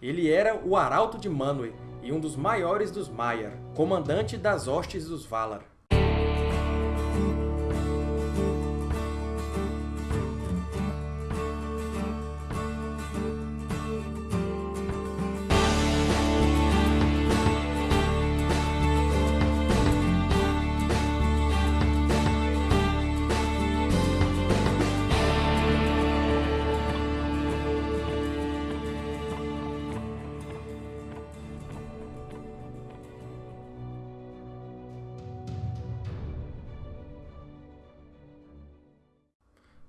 Ele era o Arauto de Manwë e um dos maiores dos Maiar, comandante das hostes dos Valar.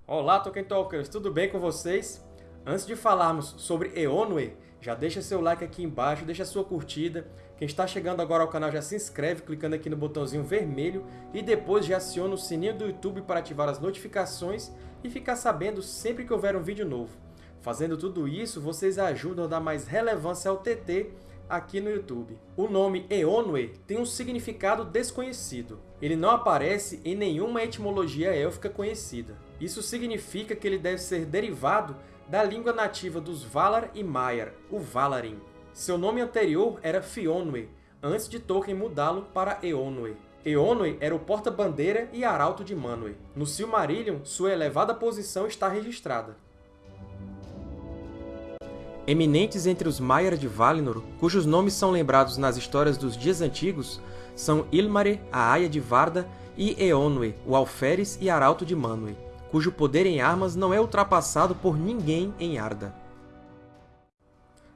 Olá, Tolkien Talkers! Tudo bem com vocês? Antes de falarmos sobre Eonwë, já deixa seu like aqui embaixo, deixa sua curtida. Quem está chegando agora ao canal já se inscreve clicando aqui no botãozinho vermelho e depois já aciona o sininho do YouTube para ativar as notificações e ficar sabendo sempre que houver um vídeo novo. Fazendo tudo isso, vocês ajudam a dar mais relevância ao TT aqui no YouTube. O nome Eonwë tem um significado desconhecido. Ele não aparece em nenhuma etimologia élfica conhecida. Isso significa que ele deve ser derivado da língua nativa dos Valar e Maiar, o Valarin. Seu nome anterior era Fionwë, antes de Tolkien mudá-lo para Eonwë. Eonwë era o porta-bandeira e arauto de Manwë. No Silmarillion, sua elevada posição está registrada. Eminentes entre os Maiar de Valinor, cujos nomes são lembrados nas histórias dos dias antigos, são Ilmare, a Aia de Varda, e Eonwë, o alferes e arauto de Manwë cujo poder em armas não é ultrapassado por ninguém em Arda.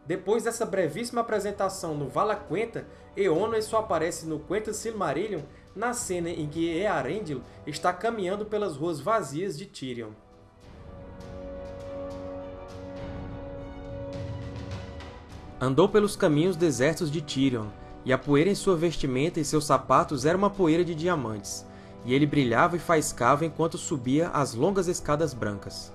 Depois dessa brevíssima apresentação no Valaquenta, Eonwë só aparece no Quenta Silmarillion na cena em que Earendil está caminhando pelas ruas vazias de Tirion. Andou pelos caminhos desertos de Tirion, e a poeira em sua vestimenta e seus sapatos era uma poeira de diamantes, e ele brilhava e faiscava enquanto subia as longas escadas brancas.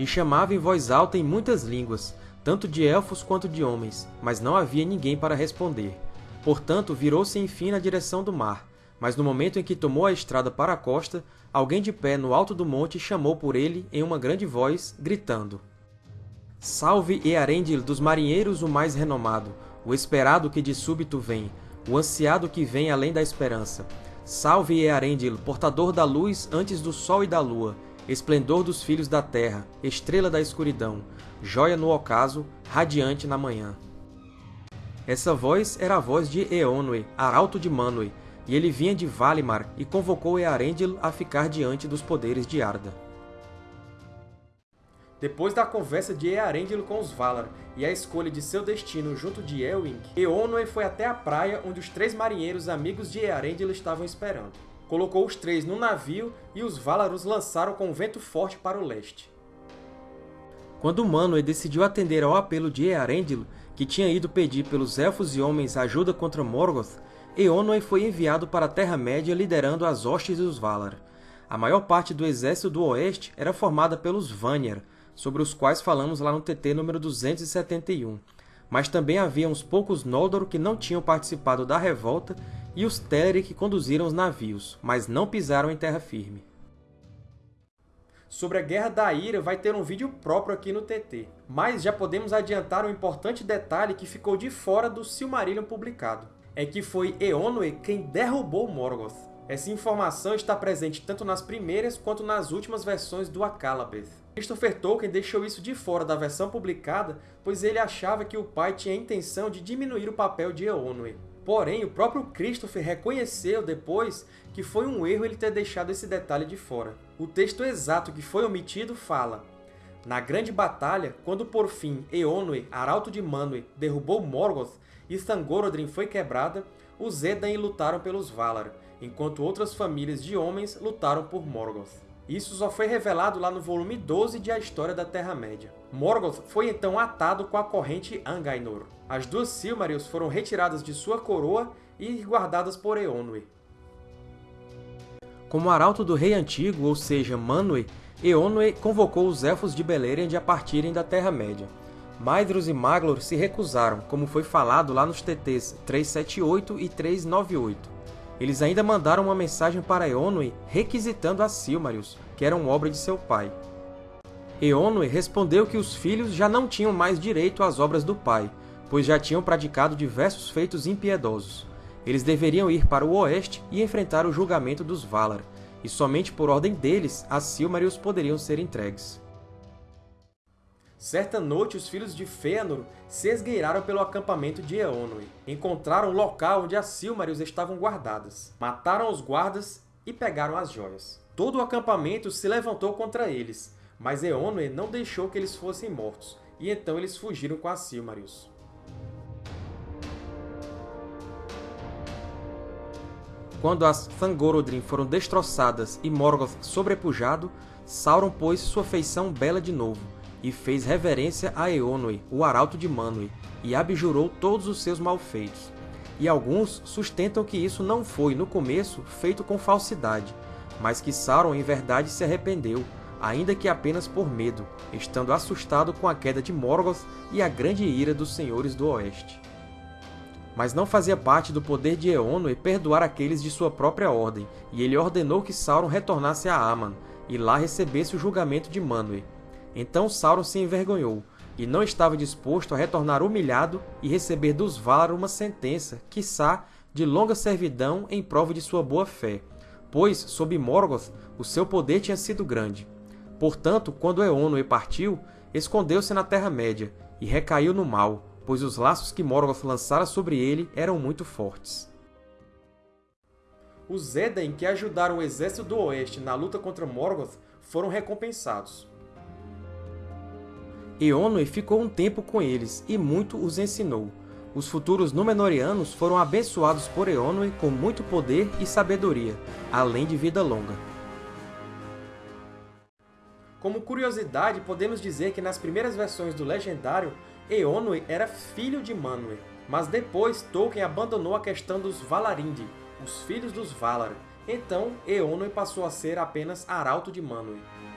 E chamava em voz alta em muitas línguas, tanto de elfos quanto de homens, mas não havia ninguém para responder. Portanto, virou-se enfim na direção do mar, mas no momento em que tomou a estrada para a costa, alguém de pé no alto do monte chamou por ele em uma grande voz, gritando. Salve Earendil dos marinheiros o mais renomado, o esperado que de súbito vem, o ansiado que vem além da esperança, Salve Earendil, portador da luz antes do sol e da lua, esplendor dos filhos da terra, estrela da escuridão, joia no ocaso, radiante na manhã. Essa voz era a voz de Eonwë, arauto de Manwë, e ele vinha de Valimar e convocou Earendil a ficar diante dos poderes de Arda. Depois da conversa de Earendil com os Valar e a escolha de seu destino junto de Elwing, Eonwë foi até a praia onde os três marinheiros amigos de Earendil estavam esperando. Colocou os três no navio e os Valar os lançaram com vento forte para o leste. Quando Manwë decidiu atender ao apelo de Earendil, que tinha ido pedir pelos Elfos e Homens ajuda contra Morgoth, Eonwë foi enviado para a Terra-média liderando as hostes dos Valar. A maior parte do exército do Oeste era formada pelos Vanyar, sobre os quais falamos lá no TT número 271, mas também havia uns poucos Noldor que não tinham participado da revolta e os Teleri que conduziram os navios, mas não pisaram em terra firme. Sobre a Guerra da Ira vai ter um vídeo próprio aqui no TT, mas já podemos adiantar um importante detalhe que ficou de fora do Silmarillion publicado. É que foi Eonwë quem derrubou Morgoth. Essa informação está presente tanto nas primeiras quanto nas últimas versões do Akallabeth. Christopher Tolkien deixou isso de fora da versão publicada, pois ele achava que o pai tinha a intenção de diminuir o papel de Eonwë. Porém, o próprio Christopher reconheceu depois que foi um erro ele ter deixado esse detalhe de fora. O texto exato que foi omitido fala Na grande batalha, quando por fim Eonwë, arauto de Manwë, derrubou Morgoth e Thangorodrim foi quebrada, os Edain lutaram pelos Valar, enquanto outras famílias de homens lutaram por Morgoth. Isso só foi revelado lá no volume 12 de A História da Terra-média. Morgoth foi então atado com a corrente Angainor. As duas Silmarils foram retiradas de sua coroa e guardadas por Eonwë. Como arauto do Rei Antigo, ou seja, Manwë, Eonwë convocou os Elfos de Beleriand a partirem da Terra-média. Maedhros e Maglor se recusaram, como foi falado lá nos TTs 378 e 398. Eles ainda mandaram uma mensagem para Eonwë requisitando as Silmarils, que eram obra de seu pai. Eonwë respondeu que os filhos já não tinham mais direito às obras do pai, pois já tinham praticado diversos feitos impiedosos. Eles deveriam ir para o oeste e enfrentar o julgamento dos Valar, e somente por ordem deles as Silmarils poderiam ser entregues. Certa noite, os filhos de Fëanor se esgueiraram pelo acampamento de Eonwë. Encontraram o local onde as Silmarils estavam guardadas. Mataram os guardas e pegaram as joias. Todo o acampamento se levantou contra eles, mas Eonwë não deixou que eles fossem mortos, e então eles fugiram com as Silmarils. Quando as Thangorodrim foram destroçadas e Morgoth sobrepujado, Sauron pôs sua feição bela de novo, e fez reverência a Eonwë, o Arauto de Manwë, e abjurou todos os seus malfeitos. E alguns sustentam que isso não foi, no começo, feito com falsidade, mas que Sauron em verdade se arrependeu, ainda que apenas por medo, estando assustado com a queda de Morgoth e a grande ira dos Senhores do Oeste. Mas não fazia parte do poder de Eonwë perdoar aqueles de sua própria ordem, e ele ordenou que Sauron retornasse a Aman, e lá recebesse o julgamento de Manwë, então Sauron se envergonhou, e não estava disposto a retornar humilhado e receber dos Valar uma sentença, quiçá, de longa servidão em prova de sua boa-fé, pois, sob Morgoth, o seu poder tinha sido grande. Portanto, quando Eonwë partiu, escondeu-se na Terra-média e recaiu no mal, pois os laços que Morgoth lançara sobre ele eram muito fortes. Os Edain que ajudaram o exército do Oeste na luta contra Morgoth foram recompensados. Eonwë ficou um tempo com eles, e muito os ensinou. Os futuros Númenóreanos foram abençoados por Eonwë com muito poder e sabedoria, além de vida longa. Como curiosidade, podemos dizer que nas primeiras versões do Legendário, Eonwë era filho de Manwë, mas depois Tolkien abandonou a questão dos Valarindi, os filhos dos Valar, então Eonwë passou a ser apenas Arauto de Manwë.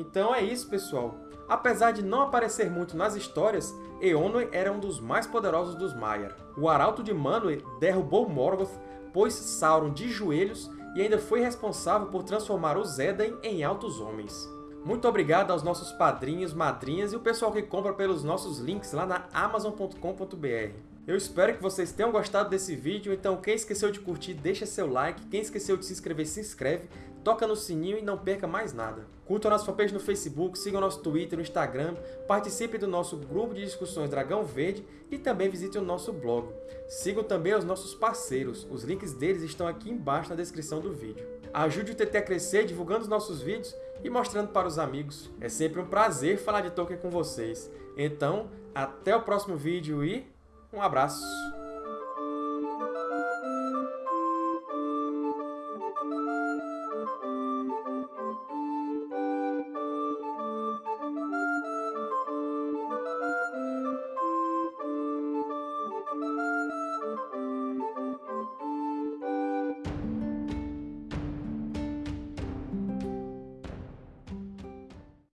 Então é isso, pessoal! Apesar de não aparecer muito nas histórias, Eonwë era um dos mais poderosos dos Maiar. O Arauto de Manwë derrubou Morgoth, pôs Sauron de joelhos e ainda foi responsável por transformar os Edain em altos homens. Muito obrigado aos nossos padrinhos, madrinhas e o pessoal que compra pelos nossos links lá na Amazon.com.br. Eu espero que vocês tenham gostado desse vídeo, então quem esqueceu de curtir, deixa seu like, quem esqueceu de se inscrever, se inscreve, toca no sininho e não perca mais nada. Curta a nossa fanpage no Facebook, siga o nosso Twitter, no Instagram, participe do nosso grupo de discussões Dragão Verde e também visite o nosso blog. Sigam também os nossos parceiros, os links deles estão aqui embaixo na descrição do vídeo. Ajude o TT a crescer divulgando os nossos vídeos e mostrando para os amigos. É sempre um prazer falar de Tolkien com vocês. Então, até o próximo vídeo e um abraço!